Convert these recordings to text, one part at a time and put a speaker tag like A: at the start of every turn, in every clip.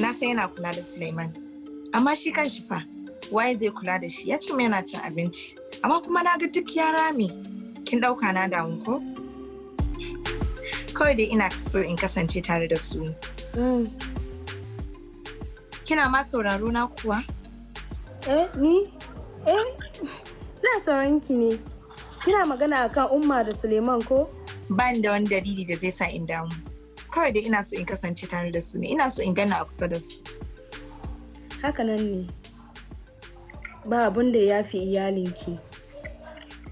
A: Na san yana kula da Suleiman. Amma shi kan shi fa, waye zai kula da shi ya ce yana cin abinci. Amma kuma na ga duk ya rame. Kin ɗauka na damu ko? Kawai dai ina so in kasance tare da su.
B: Mm.
A: Kina ma sauraro na kuwa?
B: Eh, ni? Eh, ina sauran ki ne. Kina magana akan Umma da Suleiman ko?
A: Ban da wani dalili da zai sa in damu. Kawai dai ina so in kasance tare da su ne. Ina so in gana a kusa da su.
B: Haka nan ne. Ba abin da ya fi iyalinki.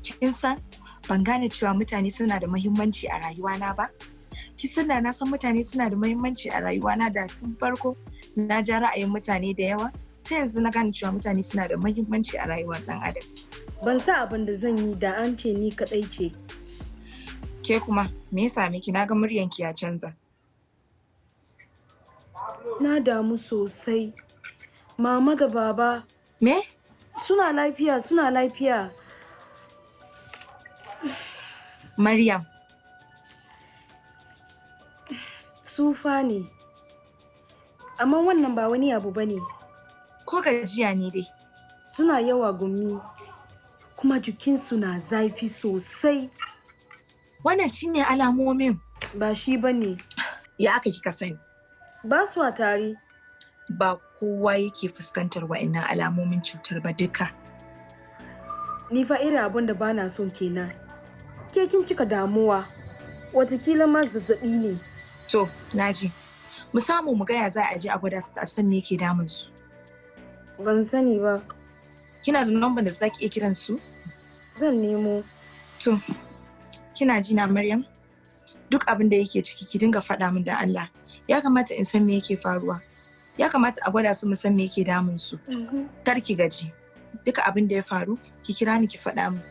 A: Kin san ban gane cewa mutane suna da muhimmanci a rayuwana ba? Ki da na san mutane suna da muhimmanci a rayuwana da tun farko na ja ra'ayin mutane da yawa. Sai yanzu na gane cewa mutane suna da muhimmanci a rayuwar ɗan adam.
B: Ban sa abin da zan yi da an ce ni kaɗai ce.
A: Ke kuma me ya same ki na ga muryanki ya canza.
B: Na damu sosai. Mama da baba
A: Me?
B: suna lafiya suna lafiya.
A: Maryam,
B: Sufa ne. Amma wannan ba wani abu ba ne.
A: ko gajiya ne dai.
B: Suna yawa gumi. Kuma jikinsu na zafi sosai.
A: Wannan shine alamomin.
B: Ba shi ba ne.
A: Ya aka kika sani.
B: Ba su a tare.
A: Ba kowa yake fuskantar wa'annan alamomin cutar ba duka.
B: Ni fa irin abin da ba na son kenan. Ke kin cika damuwa. Watakila ma zazzaɓi ne.
A: To, na ji. Mu samu mu gaya za a je a gwada a san me yake damun su.
B: Ban sani ba.
A: Kina da lambar da za ki iya kiran su?
B: Zan nemo.
A: To, kina ji na Maryam? Duk abin da yake ciki ki dinga faɗa min da Allah. Ya kamata in san me yake faruwa. Ya kamata a gwada su mu san me yake damun su. Kar ki gaji. Duka abin da ya faru, ki kira ni ki faɗa min.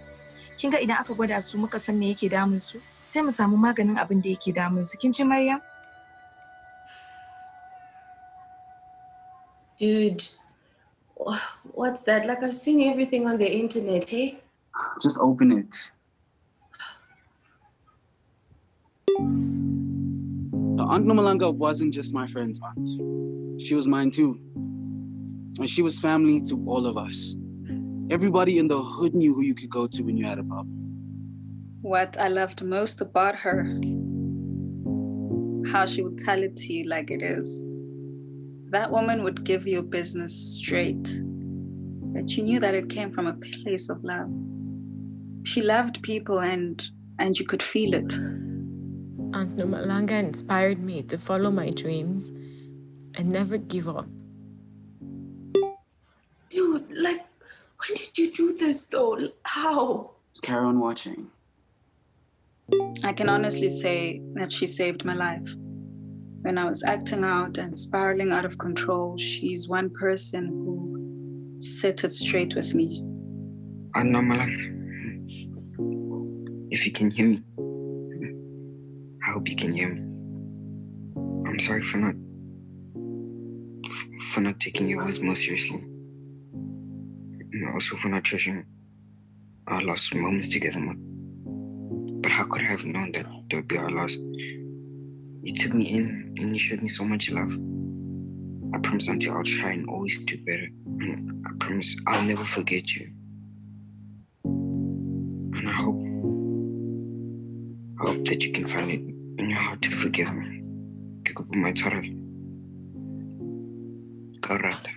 A: Kin ga idan aka gwada su muka san me yake damun su, sai mu samu maganin abin da yake damun su. Kin ji Maryam?
C: Dude, what's that? Like I've seen everything on the internet, hey?
D: Just open it. Aunt Nomalanga wasn't just my friend's aunt. She was mine too. And she was family to all of us. Everybody in the hood knew who you could go to when you had a problem.
E: What I loved most about her, how she would tell it to you like it is. That woman would give you business straight, but you knew that it came from a place of love. She loved people and and you could feel it.
F: Aunt Nomalanga inspired me to follow my dreams and never give up.
C: Dude, like, when did you do this though? How?
D: Just carry on watching.
E: I can honestly say that she saved my life. When I was acting out and spiraling out of control, she's one person who set it straight with me.
G: Anna Malang, if you can hear me, I hope you can hear me. I'm sorry for not for not taking your words more seriously. And also for not treasuring our last moments together more. But how could I have known that they would be our last? You took me in and you showed me so much love. I promise, Auntie, I'll try and always do better. And I promise I'll never forget you. And I hope, I hope that you can find it in your heart to forgive me. Pick up my child. Correct.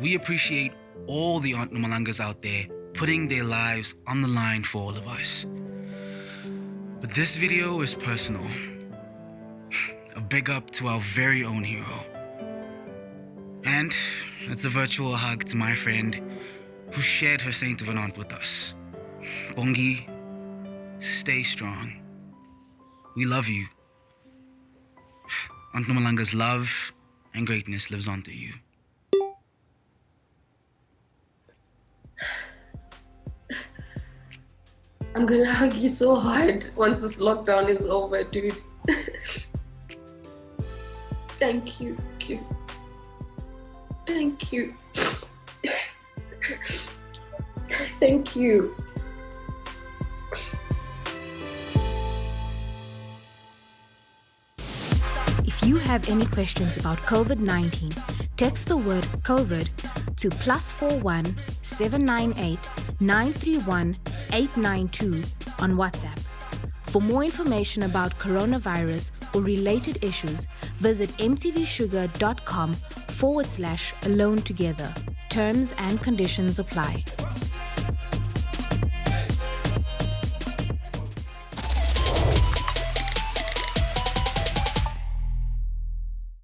H: We appreciate all the Aunt Nomalangas out there putting their lives on the line for all of us. But this video is personal. A big up to our very own hero. And it's a virtual hug to my friend who shared her saint of an aunt with us. Bongi, stay strong. We love you. Aunt Nomalanga's love and greatness lives on through you.
C: I'm gonna hug you so hard once this lockdown is over, dude. Thank you. Thank you. Thank you.
I: If you have any questions about COVID 19, text the word COVID to plus 41 798 931 892 on WhatsApp. For more information about coronavirus or related issues, visit mtvshuga.com forward slash alone together. Terms and conditions apply.